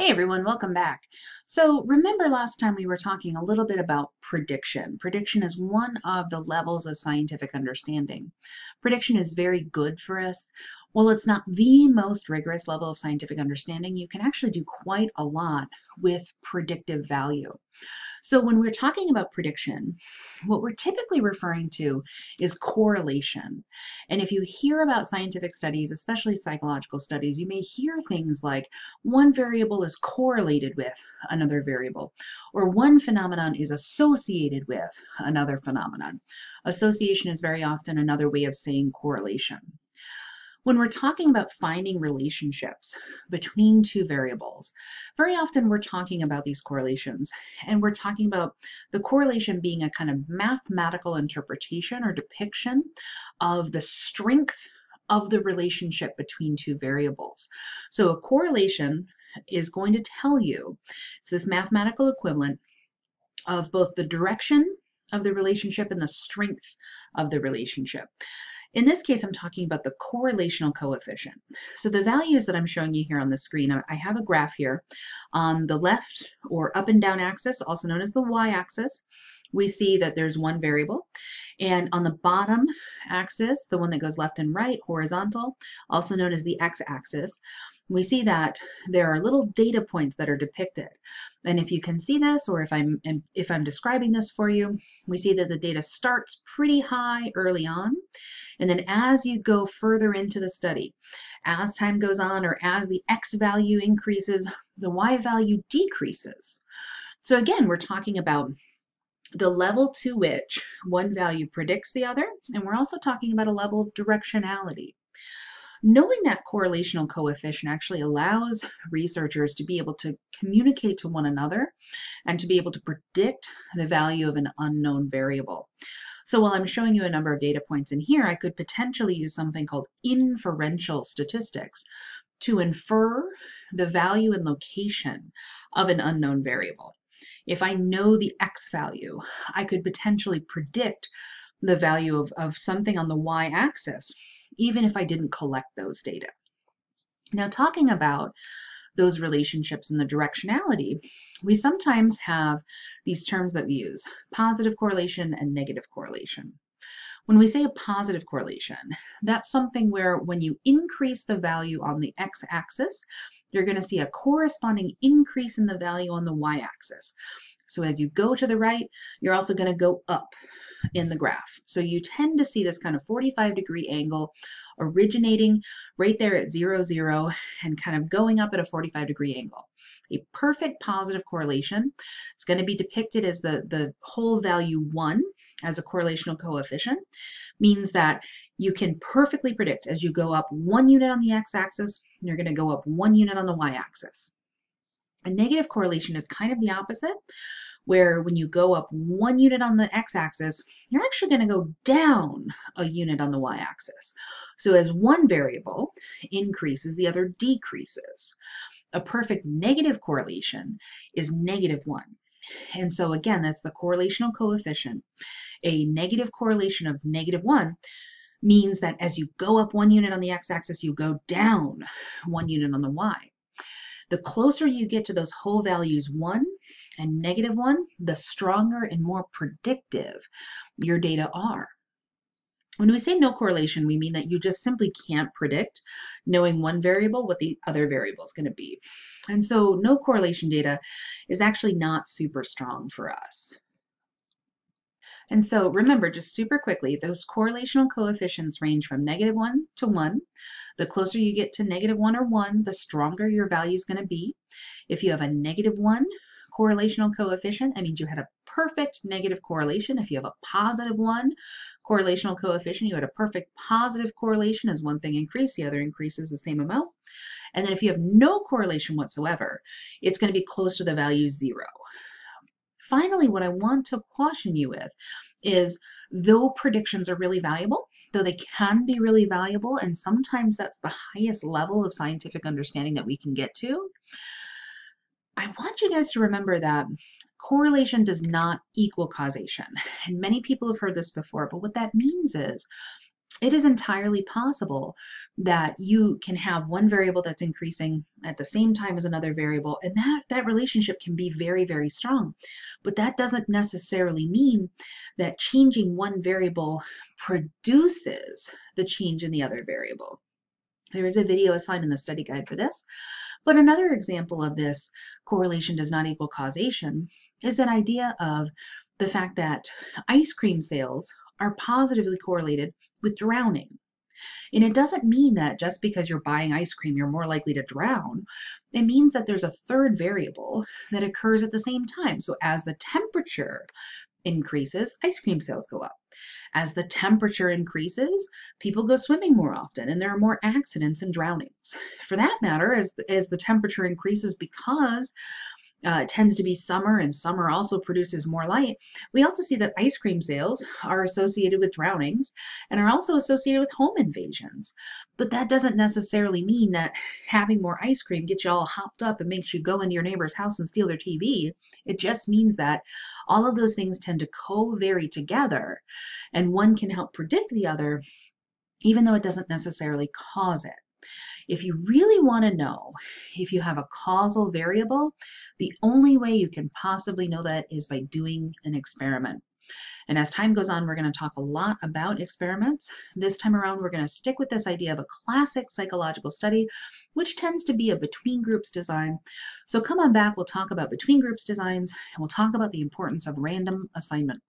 Hey everyone, welcome back. So remember last time we were talking a little bit about prediction. Prediction is one of the levels of scientific understanding. Prediction is very good for us. While it's not the most rigorous level of scientific understanding, you can actually do quite a lot with predictive value. So when we're talking about prediction, what we're typically referring to is correlation. And if you hear about scientific studies, especially psychological studies, you may hear things like one variable is correlated with another variable, or one phenomenon is associated with another phenomenon. Association is very often another way of saying correlation. When we're talking about finding relationships between two variables, very often we're talking about these correlations and we're talking about the correlation being a kind of mathematical interpretation or depiction of the strength of the relationship between two variables. So a correlation is going to tell you, it's this mathematical equivalent of both the direction of the relationship and the strength of the relationship. In this case, I'm talking about the correlational coefficient. So the values that I'm showing you here on the screen, I have a graph here. On the left or up and down axis, also known as the y-axis, we see that there's one variable. And on the bottom axis, the one that goes left and right, horizontal, also known as the x-axis, we see that there are little data points that are depicted. And if you can see this, or if I'm if I'm describing this for you, we see that the data starts pretty high early on. And then as you go further into the study, as time goes on, or as the X value increases, the Y value decreases. So again, we're talking about the level to which one value predicts the other, and we're also talking about a level of directionality. Knowing that correlational coefficient actually allows researchers to be able to communicate to one another and to be able to predict the value of an unknown variable. So while I'm showing you a number of data points in here, I could potentially use something called inferential statistics to infer the value and location of an unknown variable. If I know the x value, I could potentially predict the value of, of something on the y-axis even if I didn't collect those data. Now, talking about those relationships and the directionality, we sometimes have these terms that we use, positive correlation and negative correlation. When we say a positive correlation, that's something where when you increase the value on the x-axis, you're going to see a corresponding increase in the value on the y-axis. So as you go to the right, you're also going to go up in the graph. So you tend to see this kind of 45 degree angle originating right there at zero, zero, and kind of going up at a 45 degree angle. A perfect positive correlation. It's going to be depicted as the, the whole value one as a correlational coefficient, means that you can perfectly predict as you go up one unit on the x-axis, you're going to go up one unit on the y-axis. A negative correlation is kind of the opposite, where when you go up one unit on the x-axis, you're actually going to go down a unit on the y-axis. So as one variable increases, the other decreases. A perfect negative correlation is negative 1. And so again, that's the correlational coefficient. A negative correlation of negative 1 means that as you go up one unit on the x-axis, you go down one unit on the y. The closer you get to those whole values 1 and negative 1, the stronger and more predictive your data are. When we say no correlation, we mean that you just simply can't predict, knowing one variable, what the other variable is going to be. And so no correlation data is actually not super strong for us. And so remember, just super quickly, those correlational coefficients range from negative 1 to 1. The closer you get to negative 1 or 1, the stronger your value is going to be. If you have a negative 1 correlational coefficient, that means you had a perfect negative correlation. If you have a positive 1 correlational coefficient, you had a perfect positive correlation. As one thing increases, the other increases the same amount. And then if you have no correlation whatsoever, it's going to be close to the value 0 finally, what I want to caution you with is though predictions are really valuable, though they can be really valuable, and sometimes that's the highest level of scientific understanding that we can get to, I want you guys to remember that correlation does not equal causation. And many people have heard this before, but what that means is it is entirely possible that you can have one variable that's increasing at the same time as another variable and that that relationship can be very very strong but that doesn't necessarily mean that changing one variable produces the change in the other variable there is a video assigned in the study guide for this but another example of this correlation does not equal causation is that idea of the fact that ice cream sales are positively correlated with drowning. And it doesn't mean that just because you're buying ice cream, you're more likely to drown. It means that there's a third variable that occurs at the same time. So as the temperature increases, ice cream sales go up. As the temperature increases, people go swimming more often and there are more accidents and drownings. For that matter, as, as the temperature increases because uh, tends to be summer and summer also produces more light, we also see that ice cream sales are associated with drownings and are also associated with home invasions. But that doesn't necessarily mean that having more ice cream gets you all hopped up and makes you go into your neighbor's house and steal their TV. It just means that all of those things tend to co-vary together and one can help predict the other even though it doesn't necessarily cause it. If you really want to know if you have a causal variable, the only way you can possibly know that is by doing an experiment. And as time goes on, we're going to talk a lot about experiments. This time around, we're going to stick with this idea of a classic psychological study, which tends to be a between groups design. So come on back, we'll talk about between groups designs, and we'll talk about the importance of random assignment.